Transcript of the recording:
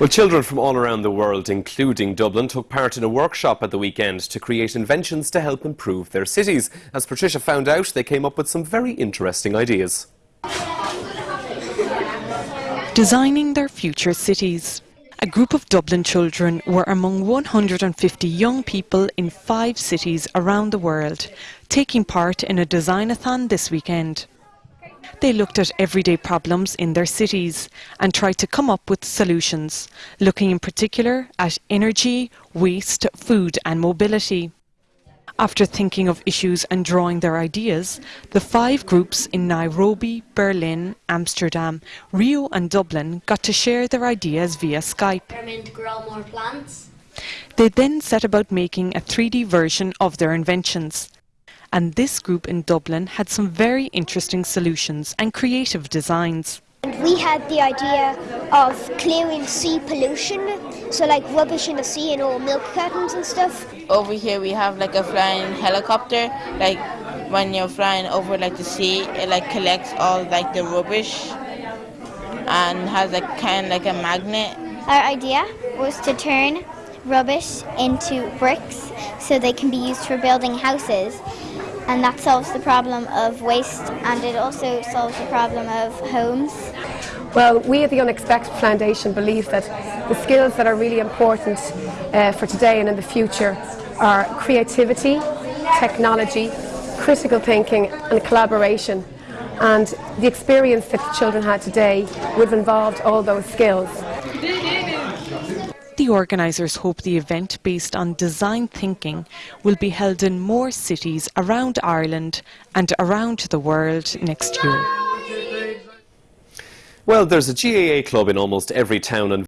Well, children from all around the world, including Dublin, took part in a workshop at the weekend to create inventions to help improve their cities. As Patricia found out, they came up with some very interesting ideas. Designing their future cities. A group of Dublin children were among 150 young people in five cities around the world, taking part in a designathon this weekend. They looked at everyday problems in their cities and tried to come up with solutions, looking in particular at energy, waste, food and mobility. After thinking of issues and drawing their ideas, the five groups in Nairobi, Berlin, Amsterdam, Rio and Dublin got to share their ideas via Skype. grow more plants. They then set about making a 3D version of their inventions. And this group in Dublin had some very interesting solutions and creative designs. And we had the idea of clearing sea pollution, so like rubbish in the sea and all milk cartons and stuff. over here we have like a flying helicopter like when you're flying over like the sea it like collects all like the rubbish and has like kind of like a magnet Our idea was to turn rubbish into bricks so they can be used for building houses. And that solves the problem of waste and it also solves the problem of homes. Well, we at the Unexpected Foundation believe that the skills that are really important uh, for today and in the future are creativity, technology, critical thinking and collaboration. And the experience that the children had today would have involved all those skills. The organisers hope the event based on design thinking will be held in more cities around Ireland and around the world next year. Well, there's a GAA club in almost every town and